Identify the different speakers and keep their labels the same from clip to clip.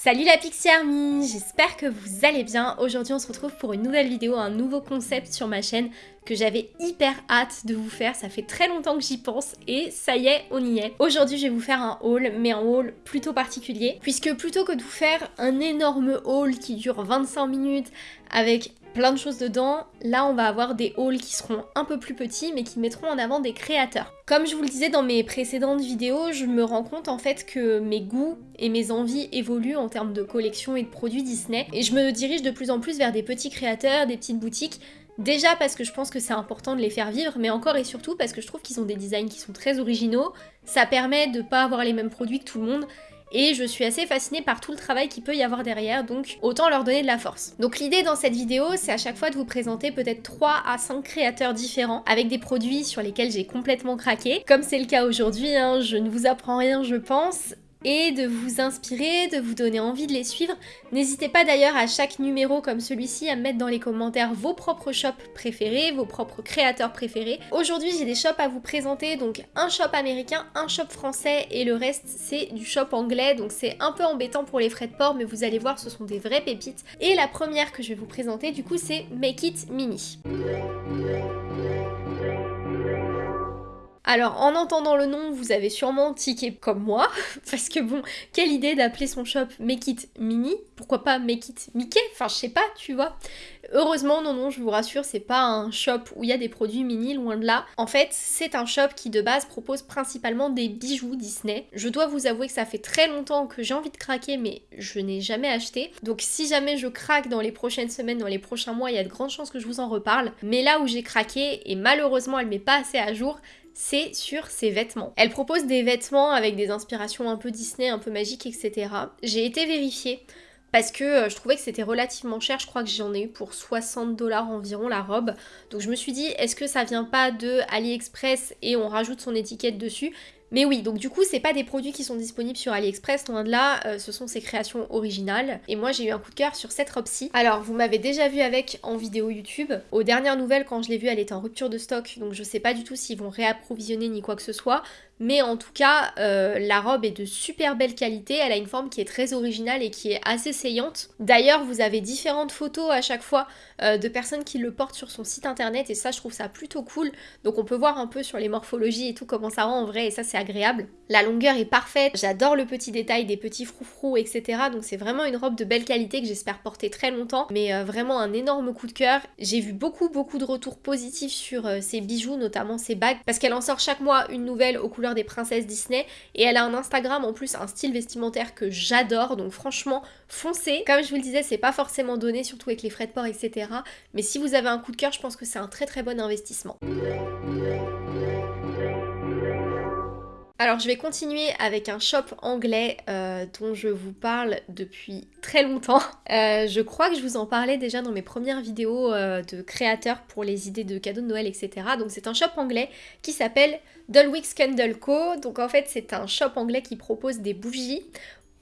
Speaker 1: Salut la Pixie Army, j'espère que vous allez bien. Aujourd'hui on se retrouve pour une nouvelle vidéo, un nouveau concept sur ma chaîne que j'avais hyper hâte de vous faire. Ça fait très longtemps que j'y pense et ça y est, on y est. Aujourd'hui je vais vous faire un haul, mais un haul plutôt particulier. Puisque plutôt que de vous faire un énorme haul qui dure 25 minutes avec plein de choses dedans. Là, on va avoir des hauls qui seront un peu plus petits, mais qui mettront en avant des créateurs. Comme je vous le disais dans mes précédentes vidéos, je me rends compte en fait que mes goûts et mes envies évoluent en termes de collection et de produits Disney, et je me dirige de plus en plus vers des petits créateurs, des petites boutiques, Déjà parce que je pense que c'est important de les faire vivre, mais encore et surtout parce que je trouve qu'ils ont des designs qui sont très originaux, ça permet de pas avoir les mêmes produits que tout le monde, et je suis assez fascinée par tout le travail qu'il peut y avoir derrière, donc autant leur donner de la force. Donc l'idée dans cette vidéo, c'est à chaque fois de vous présenter peut-être 3 à 5 créateurs différents, avec des produits sur lesquels j'ai complètement craqué. Comme c'est le cas aujourd'hui, hein, je ne vous apprends rien je pense, et de vous inspirer, de vous donner envie de les suivre. N'hésitez pas d'ailleurs à chaque numéro comme celui-ci à mettre dans les commentaires vos propres shops préférés, vos propres créateurs préférés. Aujourd'hui j'ai des shops à vous présenter, donc un shop américain, un shop français et le reste c'est du shop anglais, donc c'est un peu embêtant pour les frais de port mais vous allez voir ce sont des vraies pépites. Et la première que je vais vous présenter du coup c'est Make It Mini. Alors en entendant le nom, vous avez sûrement tiqué comme moi, parce que bon, quelle idée d'appeler son shop Make It Mini Pourquoi pas Make It Mickey Enfin je sais pas, tu vois. Heureusement, non, non, je vous rassure, c'est pas un shop où il y a des produits mini, loin de là. En fait, c'est un shop qui de base propose principalement des bijoux Disney. Je dois vous avouer que ça fait très longtemps que j'ai envie de craquer, mais je n'ai jamais acheté. Donc si jamais je craque dans les prochaines semaines, dans les prochains mois, il y a de grandes chances que je vous en reparle. Mais là où j'ai craqué, et malheureusement elle met pas assez à jour, c'est sur ses vêtements. Elle propose des vêtements avec des inspirations un peu Disney, un peu magiques, etc. J'ai été vérifiée parce que euh, je trouvais que c'était relativement cher, je crois que j'en ai eu pour 60 dollars environ la robe. Donc je me suis dit, est-ce que ça vient pas de AliExpress et on rajoute son étiquette dessus? Mais oui, donc du coup, c'est pas des produits qui sont disponibles sur AliExpress, loin de là, euh, ce sont ses créations originales. Et moi, j'ai eu un coup de cœur sur cette robe-ci. Alors, vous m'avez déjà vu avec en vidéo YouTube. Aux dernières nouvelles, quand je l'ai vue, elle était en rupture de stock, donc je sais pas du tout s'ils vont réapprovisionner ni quoi que ce soit. Mais en tout cas, euh, la robe est de super belle qualité, elle a une forme qui est très originale et qui est assez saillante. D'ailleurs, vous avez différentes photos à chaque fois euh, de personnes qui le portent sur son site internet et ça, je trouve ça plutôt cool. Donc on peut voir un peu sur les morphologies et tout comment ça rend en vrai et ça, c'est agréable. La longueur est parfaite, j'adore le petit détail des petits froufrous, etc. Donc c'est vraiment une robe de belle qualité que j'espère porter très longtemps, mais euh, vraiment un énorme coup de cœur. J'ai vu beaucoup, beaucoup de retours positifs sur ses bijoux, notamment ses bagues, parce qu'elle en sort chaque mois une nouvelle aux couleurs des princesses Disney et elle a un Instagram en plus un style vestimentaire que j'adore donc franchement foncez. Comme je vous le disais c'est pas forcément donné surtout avec les frais de port etc mais si vous avez un coup de cœur je pense que c'est un très très bon investissement. Alors je vais continuer avec un shop anglais euh, dont je vous parle depuis très longtemps. Euh, je crois que je vous en parlais déjà dans mes premières vidéos euh, de créateurs pour les idées de cadeaux de Noël, etc. Donc c'est un shop anglais qui s'appelle Dulwich Candle Co. Donc en fait c'est un shop anglais qui propose des bougies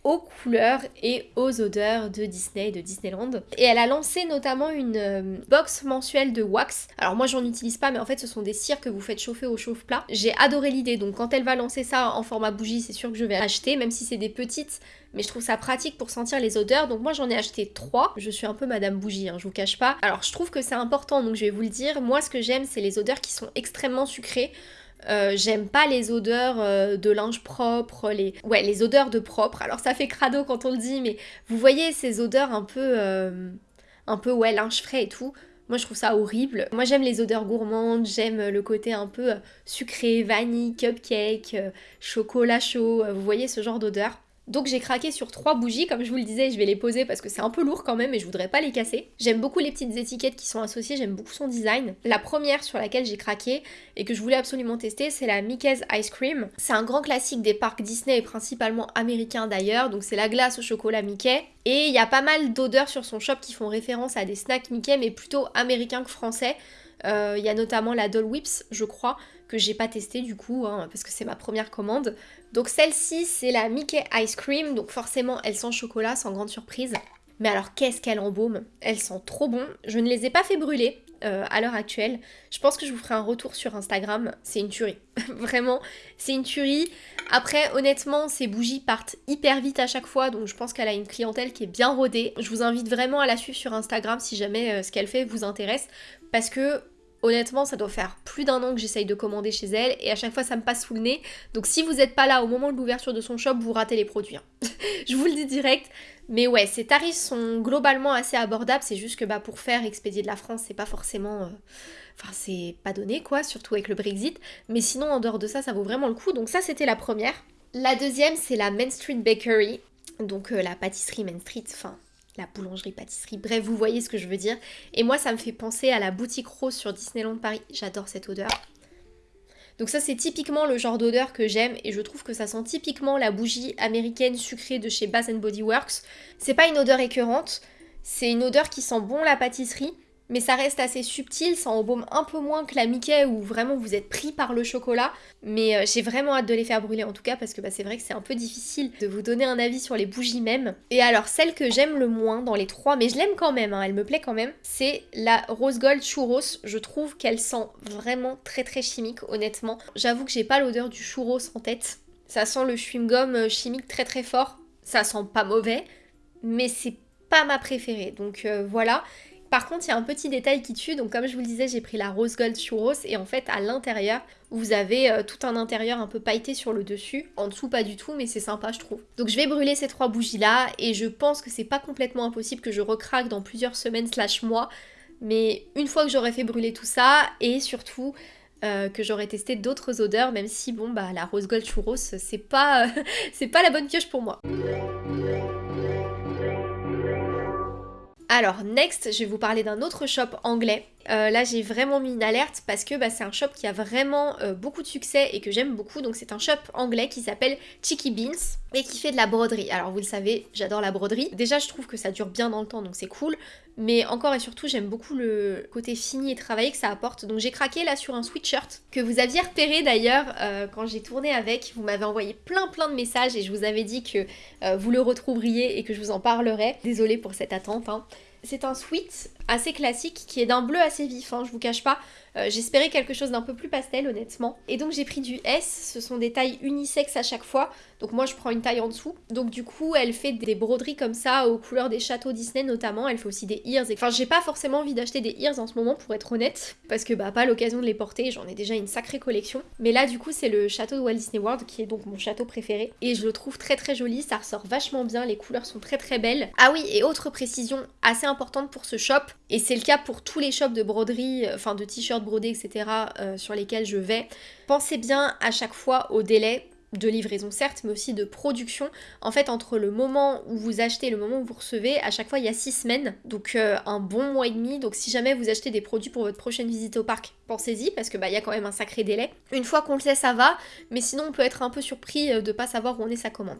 Speaker 1: aux couleurs et aux odeurs de Disney, de Disneyland. Et elle a lancé notamment une euh, box mensuelle de wax. Alors moi j'en utilise pas mais en fait ce sont des cires que vous faites chauffer au chauffe-plat. J'ai adoré l'idée donc quand elle va lancer ça en format bougie c'est sûr que je vais acheter même si c'est des petites mais je trouve ça pratique pour sentir les odeurs donc moi j'en ai acheté trois. Je suis un peu madame bougie hein, je vous cache pas. Alors je trouve que c'est important donc je vais vous le dire. Moi ce que j'aime c'est les odeurs qui sont extrêmement sucrées. Euh, j'aime pas les odeurs euh, de linge propre, les... Ouais, les odeurs de propre. Alors ça fait crado quand on le dit, mais vous voyez ces odeurs un peu... Euh, un peu, ouais, linge frais et tout. Moi je trouve ça horrible. Moi j'aime les odeurs gourmandes, j'aime le côté un peu sucré, vanille, cupcake, chocolat chaud, vous voyez ce genre d'odeur. Donc j'ai craqué sur trois bougies, comme je vous le disais, je vais les poser parce que c'est un peu lourd quand même et je voudrais pas les casser. J'aime beaucoup les petites étiquettes qui sont associées, j'aime beaucoup son design. La première sur laquelle j'ai craqué et que je voulais absolument tester, c'est la Mickey's Ice Cream. C'est un grand classique des parcs Disney et principalement américains d'ailleurs, donc c'est la glace au chocolat Mickey. Et il y a pas mal d'odeurs sur son shop qui font référence à des snacks Mickey mais plutôt américains que français. Euh, il y a notamment la Doll Whips, je crois, que j'ai pas testé du coup, hein, parce que c'est ma première commande. Donc celle-ci, c'est la Mickey Ice Cream, donc forcément elle sent chocolat, sans grande surprise. Mais alors qu'est-ce qu'elle embaume? Elle sent trop bon. Je ne les ai pas fait brûler, euh, à l'heure actuelle. Je pense que je vous ferai un retour sur Instagram. C'est une tuerie. Vraiment, c'est une tuerie. Après, honnêtement, ces bougies partent hyper vite à chaque fois, donc je pense qu'elle a une clientèle qui est bien rodée. Je vous invite vraiment à la suivre sur Instagram si jamais euh, ce qu'elle fait vous intéresse, parce que Honnêtement, ça doit faire plus d'un an que j'essaye de commander chez elle et à chaque fois ça me passe sous le nez. Donc si vous n'êtes pas là au moment de l'ouverture de son shop, vous ratez les produits. Hein. je vous le dis direct. Mais ouais, ces tarifs sont globalement assez abordables. C'est juste que bah, pour faire expédier de la France, c'est pas forcément. Euh, enfin, c'est pas donné quoi, surtout avec le Brexit. Mais sinon, en dehors de ça, ça vaut vraiment le coup. Donc ça, c'était la première. La deuxième, c'est la Main Street Bakery. Donc euh, la pâtisserie Main Street. Enfin, la boulangerie-pâtisserie, bref, vous voyez ce que je veux dire. Et moi, ça me fait penser à la boutique rose sur Disneyland Paris. J'adore cette odeur. Donc ça, c'est typiquement le genre d'odeur que j'aime et je trouve que ça sent typiquement la bougie américaine sucrée de chez Bath Body Works. C'est pas une odeur écœurante, c'est une odeur qui sent bon la pâtisserie, mais ça reste assez subtil, ça embaume un peu moins que la Mickey où vraiment vous êtes pris par le chocolat. Mais euh, j'ai vraiment hâte de les faire brûler en tout cas parce que bah, c'est vrai que c'est un peu difficile de vous donner un avis sur les bougies même. Et alors celle que j'aime le moins dans les trois, mais je l'aime quand même, hein, elle me plaît quand même, c'est la Rose Gold Churros. Je trouve qu'elle sent vraiment très très chimique honnêtement. J'avoue que j'ai pas l'odeur du churros en tête. Ça sent le chewing-gum euh, chimique très très fort. Ça sent pas mauvais, mais c'est pas ma préférée. Donc euh, voilà. Par contre, il y a un petit détail qui tue. Donc, comme je vous le disais, j'ai pris la Rose Gold Churros et en fait, à l'intérieur, vous avez euh, tout un intérieur un peu pailleté sur le dessus. En dessous, pas du tout, mais c'est sympa, je trouve. Donc, je vais brûler ces trois bougies là et je pense que c'est pas complètement impossible que je recraque dans plusieurs semaines slash mois. Mais une fois que j'aurai fait brûler tout ça et surtout euh, que j'aurai testé d'autres odeurs, même si bon bah la Rose Gold Churros c'est pas c'est pas la bonne pioche pour moi. Alors, next, je vais vous parler d'un autre shop anglais. Euh, là, j'ai vraiment mis une alerte parce que bah, c'est un shop qui a vraiment euh, beaucoup de succès et que j'aime beaucoup. Donc, c'est un shop anglais qui s'appelle Chicky Beans et qui fait de la broderie. Alors, vous le savez, j'adore la broderie. Déjà, je trouve que ça dure bien dans le temps, donc c'est cool. Mais encore et surtout, j'aime beaucoup le côté fini et travaillé que ça apporte. Donc, j'ai craqué là sur un sweatshirt que vous aviez repéré d'ailleurs euh, quand j'ai tourné avec. Vous m'avez envoyé plein plein de messages et je vous avais dit que vous le retrouveriez et que je vous en parlerai. Désolée pour cette attente. Hein. C'est un sweat assez classique qui est d'un bleu assez vif, hein, je vous cache pas. Euh, j'espérais quelque chose d'un peu plus pastel honnêtement. Et donc j'ai pris du S, ce sont des tailles unisexes à chaque fois. Donc moi je prends une taille en dessous. Donc du coup elle fait des broderies comme ça aux couleurs des châteaux Disney notamment. Elle fait aussi des ears. Enfin j'ai pas forcément envie d'acheter des ears en ce moment pour être honnête. Parce que bah pas l'occasion de les porter, j'en ai déjà une sacrée collection. Mais là du coup c'est le château de Walt Disney World qui est donc mon château préféré. Et je le trouve très très joli, ça ressort vachement bien, les couleurs sont très très belles. Ah oui et autre précision assez importante pour ce shop. Et c'est le cas pour tous les shops de broderie, enfin de t-shirts brodés, etc. Euh, sur lesquels je vais. Pensez bien à chaque fois au délai de livraison certes, mais aussi de production. En fait, entre le moment où vous achetez et le moment où vous recevez, à chaque fois il y a 6 semaines, donc euh, un bon mois et demi. Donc si jamais vous achetez des produits pour votre prochaine visite au parc, pensez-y parce que bah il y a quand même un sacré délai. Une fois qu'on le sait, ça va, mais sinon on peut être un peu surpris euh, de pas savoir où on est sa commande.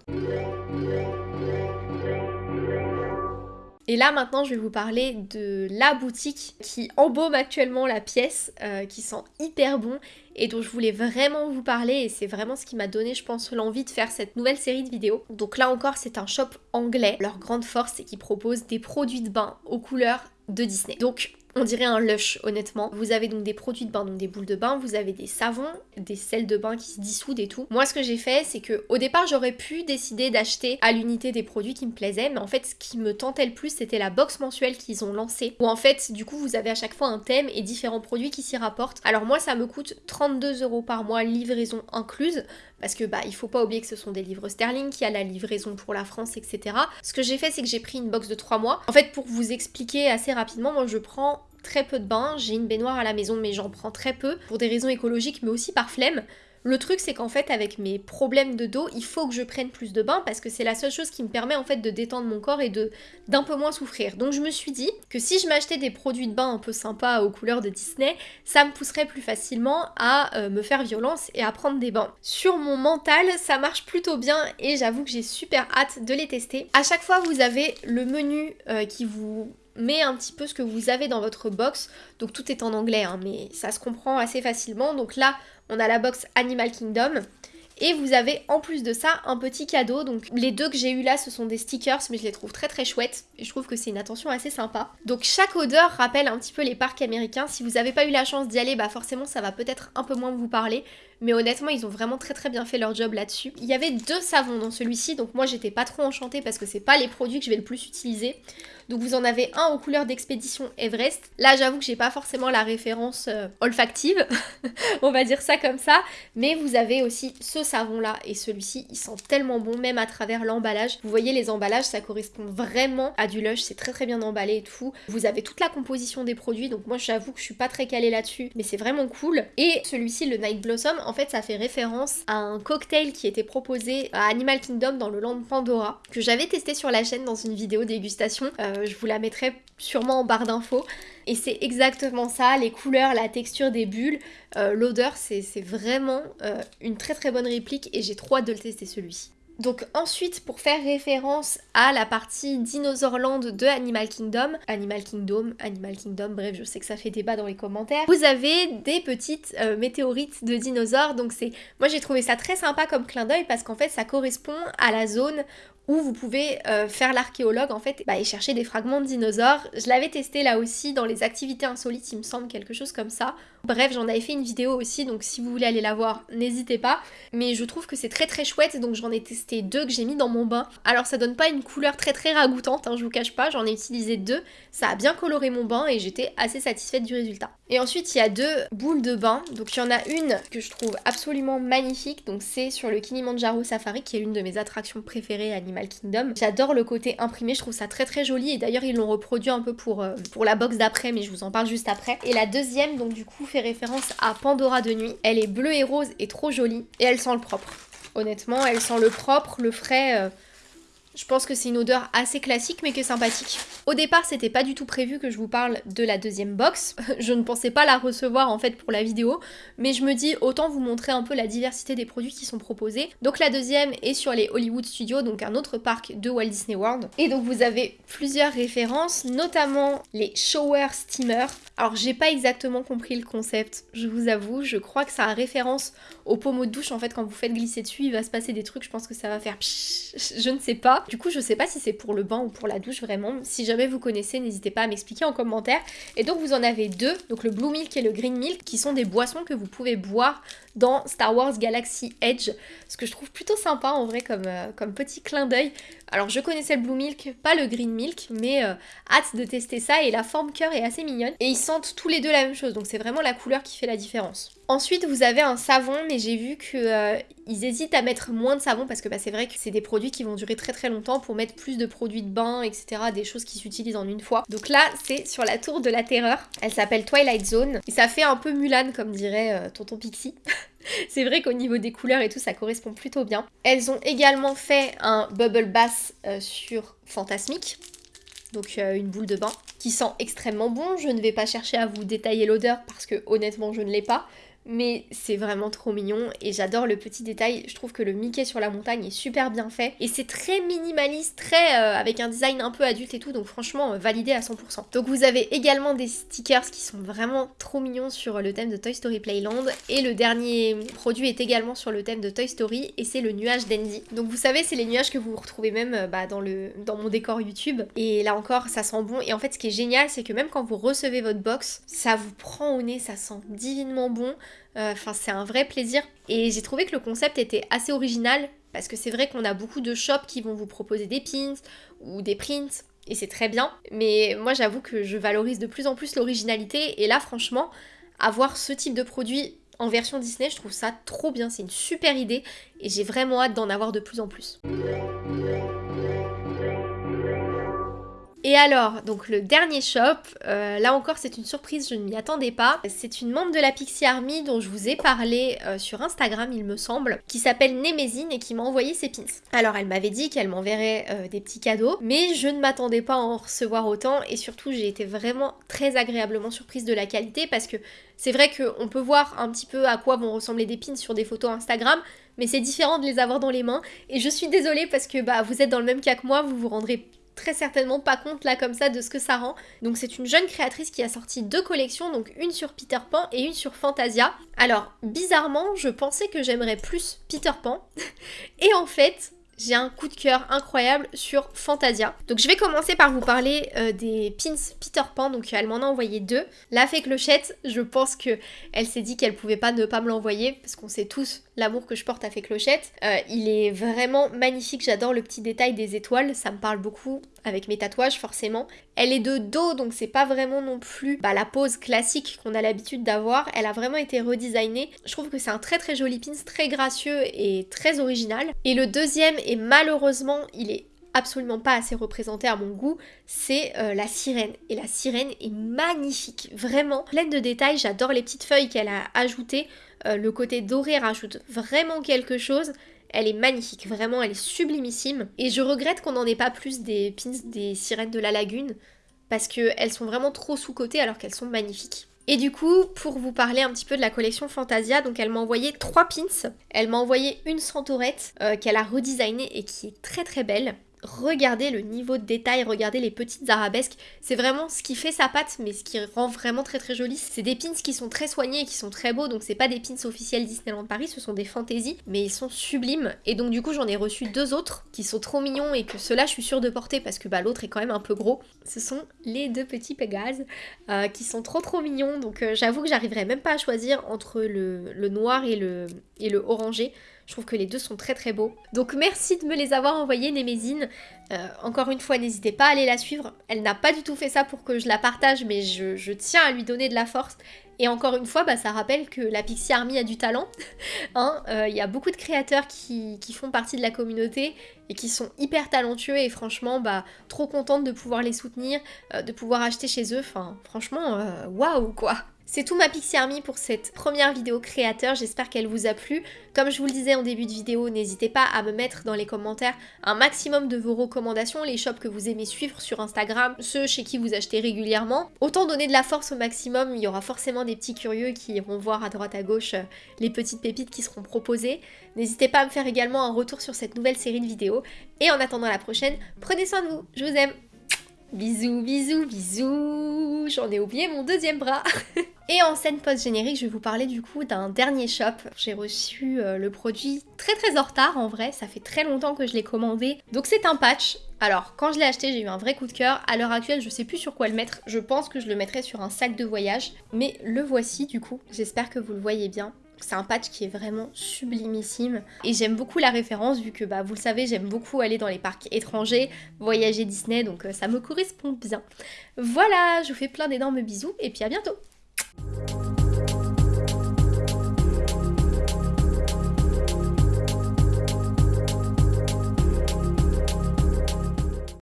Speaker 1: Et là maintenant je vais vous parler de la boutique qui embaume actuellement la pièce, euh, qui sent hyper bon et dont je voulais vraiment vous parler et c'est vraiment ce qui m'a donné je pense l'envie de faire cette nouvelle série de vidéos. Donc là encore c'est un shop anglais, leur grande force c'est qu'ils proposent des produits de bain aux couleurs de Disney. Donc on dirait un lush honnêtement. Vous avez donc des produits de bain, donc des boules de bain, vous avez des savons, des sels de bain qui se dissoudent et tout. Moi ce que j'ai fait c'est que au départ j'aurais pu décider d'acheter à l'unité des produits qui me plaisaient, mais en fait ce qui me tentait le plus c'était la box mensuelle qu'ils ont lancée, où en fait du coup vous avez à chaque fois un thème et différents produits qui s'y rapportent. Alors moi ça me coûte 32 euros par mois, livraison incluse, parce que bah il faut pas oublier que ce sont des livres sterling, qu'il y a la livraison pour la France, etc. Ce que j'ai fait c'est que j'ai pris une box de 3 mois. En fait pour vous expliquer assez rapidement, moi je prends très peu de bains, j'ai une baignoire à la maison mais j'en prends très peu pour des raisons écologiques mais aussi par flemme. Le truc c'est qu'en fait avec mes problèmes de dos, il faut que je prenne plus de bains parce que c'est la seule chose qui me permet en fait de détendre mon corps et de d'un peu moins souffrir. Donc je me suis dit que si je m'achetais des produits de bain un peu sympas aux couleurs de Disney, ça me pousserait plus facilement à euh, me faire violence et à prendre des bains. Sur mon mental, ça marche plutôt bien et j'avoue que j'ai super hâte de les tester. À chaque fois vous avez le menu euh, qui vous met un petit peu ce que vous avez dans votre box. Donc tout est en anglais, hein, mais ça se comprend assez facilement. Donc là, on a la box Animal Kingdom. Et vous avez en plus de ça un petit cadeau. Donc les deux que j'ai eu là, ce sont des stickers, mais je les trouve très très chouettes. Et je trouve que c'est une attention assez sympa. Donc chaque odeur rappelle un petit peu les parcs américains. Si vous n'avez pas eu la chance d'y aller, bah forcément ça va peut-être un peu moins vous parler. Mais honnêtement, ils ont vraiment très très bien fait leur job là-dessus. Il y avait deux savons dans celui-ci, donc moi j'étais pas trop enchantée parce que c'est pas les produits que je vais le plus utiliser. Donc vous en avez un aux couleurs d'expédition Everest. Là j'avoue que j'ai pas forcément la référence euh, olfactive, on va dire ça comme ça. Mais vous avez aussi ce savon là et celui-ci, il sent tellement bon même à travers l'emballage. Vous voyez les emballages, ça correspond vraiment à du Lush, c'est très très bien emballé et tout. Vous avez toute la composition des produits, donc moi j'avoue que je suis pas très calée là-dessus, mais c'est vraiment cool. Et celui-ci, le Night Blossom, en fait ça fait référence à un cocktail qui était proposé à Animal Kingdom dans le land Pandora, que j'avais testé sur la chaîne dans une vidéo dégustation. Euh, je vous la mettrai sûrement en barre d'infos. Et c'est exactement ça, les couleurs, la texture des bulles, euh, l'odeur, c'est vraiment euh, une très très bonne réplique et j'ai trop hâte de le tester celui-ci. Donc ensuite, pour faire référence à la partie Dinosaur Land de Animal Kingdom, Animal Kingdom, Animal Kingdom, bref, je sais que ça fait débat dans les commentaires, vous avez des petites météorites de dinosaures. Donc c'est, moi j'ai trouvé ça très sympa comme clin d'œil parce qu'en fait ça correspond à la zone où vous pouvez euh, faire l'archéologue en fait bah, et chercher des fragments de dinosaures. Je l'avais testé là aussi dans les activités insolites, il me semble quelque chose comme ça. Bref, j'en avais fait une vidéo aussi, donc si vous voulez aller la voir, n'hésitez pas. Mais je trouve que c'est très très chouette, donc j'en ai testé deux que j'ai mis dans mon bain. Alors ça donne pas une couleur très très ragoûtante, hein, je vous cache pas, j'en ai utilisé deux. Ça a bien coloré mon bain et j'étais assez satisfaite du résultat. Et ensuite, il y a deux boules de bain. Donc il y en a une que je trouve absolument magnifique, donc c'est sur le Kilimanjaro Safari, qui est l'une de mes attractions préférées Kingdom. J'adore le côté imprimé, je trouve ça très très joli, et d'ailleurs ils l'ont reproduit un peu pour, euh, pour la box d'après, mais je vous en parle juste après. Et la deuxième, donc du coup, référence à Pandora de nuit. Elle est bleue et rose et trop jolie. Et elle sent le propre. Honnêtement, elle sent le propre, le frais. Euh, je pense que c'est une odeur assez classique mais que sympathique. Au départ, c'était pas du tout prévu que je vous parle de la deuxième box. je ne pensais pas la recevoir en fait pour la vidéo, mais je me dis autant vous montrer un peu la diversité des produits qui sont proposés. Donc la deuxième est sur les Hollywood Studios, donc un autre parc de Walt Disney World. Et donc vous avez plusieurs références, notamment les shower steamers. Alors j'ai pas exactement compris le concept, je vous avoue, je crois que ça a référence au pommeau de douche en fait quand vous faites glisser dessus, il va se passer des trucs, je pense que ça va faire je ne sais pas. Du coup, je sais pas si c'est pour le bain ou pour la douche vraiment. Si jamais vous connaissez, n'hésitez pas à m'expliquer en commentaire. Et donc, vous en avez deux, donc le Blue Milk et le Green Milk, qui sont des boissons que vous pouvez boire dans Star Wars Galaxy Edge. Ce que je trouve plutôt sympa en vrai comme, euh, petit clin d'œil. Alors, je connaissais le Blue Milk, pas le Green Milk, mais euh, hâte de tester ça. Et la forme cœur est assez mignonne. Et ils sentent tous les deux la même chose, donc c'est vraiment la couleur qui fait la différence. Ensuite, vous avez un savon, mais j'ai vu qu'ils euh, hésitent à mettre moins de savon parce que bah, c'est vrai que c'est des produits qui vont durer très très longtemps pour mettre plus de produits de bain, etc. Des choses qui s'utilisent en une fois. Donc là, c'est sur la tour de la terreur. Elle s'appelle Twilight Zone. Et ça fait un peu Mulan, comme dirait euh, Tonton Pixie. c'est vrai qu'au niveau des couleurs et tout, ça correspond plutôt bien. Elles ont également fait un Bubble Bass euh, sur Fantasmic donc une boule de bain, qui sent extrêmement bon. Je ne vais pas chercher à vous détailler l'odeur parce que honnêtement je ne l'ai pas mais c'est vraiment trop mignon et j'adore le petit détail. Je trouve que le Mickey sur la montagne est super bien fait et c'est très minimaliste, très euh, avec un design un peu adulte et tout, donc franchement euh, validé à 100%. Donc vous avez également des stickers qui sont vraiment trop mignons sur le thème de Toy Story Playland et le dernier produit est également sur le thème de Toy Story et c'est le nuage d'Andy. Donc vous savez, c'est les nuages que vous retrouvez même euh, bah, dans, dans mon décor YouTube et là encore ça sent bon et en fait ce qui est génial c'est que même quand vous recevez votre box, ça vous prend au nez, ça sent divinement bon. Euh, enfin, c'est un vrai plaisir. Et j'ai trouvé que le concept était assez original parce que c'est vrai qu'on a beaucoup de shops qui vont vous proposer des pins ou des prints et c'est très bien. Mais moi, j'avoue que je valorise de plus en plus l'originalité et là, franchement, avoir ce type de produit en version Disney, je trouve ça trop bien. C'est une super idée et j'ai vraiment hâte d'en avoir de plus en plus. Et alors, donc le dernier shop, euh, là encore c'est une surprise, je ne m'y attendais pas. C'est une membre de la Pixie Army dont je vous ai parlé euh, sur Instagram il me semble, qui s'appelle Nemesine et qui m'a envoyé ses pins. Alors elle m'avait dit qu'elle m'enverrait euh, des petits cadeaux, mais je ne m'attendais pas à en recevoir autant et surtout j'ai été vraiment très agréablement surprise de la qualité parce que c'est vrai qu'on peut voir un petit peu à quoi vont ressembler des pins sur des photos Instagram, mais c'est différent de les avoir dans les mains. Et je suis désolée parce que bah, vous êtes dans le même cas que moi, vous vous rendrez très certainement pas compte là comme ça de ce que ça rend. Donc c'est une jeune créatrice qui a sorti deux collections, donc une sur Peter Pan et une sur Fantasia. Alors bizarrement, je pensais que j'aimerais plus Peter Pan. et en fait, j'ai un coup de cœur incroyable sur Fantasia. Donc je vais commencer par vous parler euh, des pins Peter Pan, donc elle m'en a envoyé deux. La fée clochette, je pense que elle s'est dit qu'elle pouvait pas ne pas me l'envoyer, parce qu'on sait tous l'amour que je porte à fée clochette. Euh, il est vraiment magnifique, j'adore le petit détail des étoiles, ça me parle beaucoup avec mes tatouages forcément. Elle est de dos donc c'est pas vraiment non plus bah, la pose classique qu'on a l'habitude d'avoir. Elle a vraiment été redesignée. Je trouve que c'est un très très joli pins, très gracieux et très original. Et le deuxième et malheureusement il est absolument pas assez représenté à mon goût, c'est euh, la sirène. Et la sirène est magnifique, vraiment pleine de détails. J'adore les petites feuilles qu'elle a ajoutées. Euh, le côté doré rajoute vraiment quelque chose. Elle est magnifique, vraiment, elle est sublimissime. Et je regrette qu'on n'en ait pas plus des pins des sirènes de la lagune, parce qu'elles sont vraiment trop sous-cotées alors qu'elles sont magnifiques. Et du coup, pour vous parler un petit peu de la collection Fantasia, donc elle m'a envoyé trois pins. Elle m'a envoyé une centaurette euh, qu'elle a redesignée et qui est très très belle regardez le niveau de détail, regardez les petites arabesques. C'est vraiment ce qui fait sa patte, mais ce qui rend vraiment très très joli. C'est des pins qui sont très soignés et qui sont très beaux, donc c'est pas des pins officiels Disneyland Paris, ce sont des fantaisies, mais ils sont sublimes. Et donc du coup j'en ai reçu deux autres qui sont trop mignons et que ceux-là je suis sûre de porter parce que bah, l'autre est quand même un peu gros. Ce sont les deux petits Pégases euh, qui sont trop trop mignons, donc euh, j'avoue que j'arriverai même pas à choisir entre le, le noir et le, et le orangé. Je trouve que les deux sont très très beaux. Donc merci de me les avoir envoyés, Némésine. Euh, encore une fois, n'hésitez pas à aller la suivre. Elle n'a pas du tout fait ça pour que je la partage, mais je, tiens à lui donner de la force. Et encore une fois, bah, ça rappelle que la Pixie Army a du talent. Il hein. euh, y a beaucoup de créateurs qui, font partie de la communauté et qui sont hyper talentueux et franchement, bah, trop contente de pouvoir les soutenir, euh, de pouvoir acheter chez eux. Enfin, franchement, waouh quoi c'est tout ma Pixie Army pour cette première vidéo créateur, j'espère qu'elle vous a plu. Comme je vous le disais en début de vidéo, n'hésitez pas à me mettre dans les commentaires un maximum de vos recommandations, les shops que vous aimez suivre sur Instagram, ceux chez qui vous achetez régulièrement. Autant donner de la force au maximum, il y aura forcément des petits curieux qui iront voir à droite à gauche euh, les petites pépites qui seront proposées. N'hésitez pas à me faire également un retour sur cette nouvelle série de vidéos. Et en attendant la prochaine, prenez soin de vous, je vous aime Bisous, bisous, bisous J'en ai oublié mon deuxième bras Et en scène post-générique, je vais vous parler du coup d'un dernier shop. J'ai reçu euh, le produit très très en retard en vrai, ça fait très longtemps que je l'ai commandé. Donc c'est un patch. Alors quand je l'ai acheté, j'ai eu un vrai coup de cœur. À l'heure actuelle, je sais plus sur quoi le mettre. Je pense que je le mettrai sur un sac de voyage. Mais le voici du coup. J'espère que vous le voyez bien. C'est un patch qui est vraiment sublimissime et j'aime beaucoup la référence vu que bah, vous le savez j'aime beaucoup aller dans les parcs étrangers, voyager Disney donc euh, ça me correspond bien. Voilà, je vous fais plein d'énormes bisous et puis à bientôt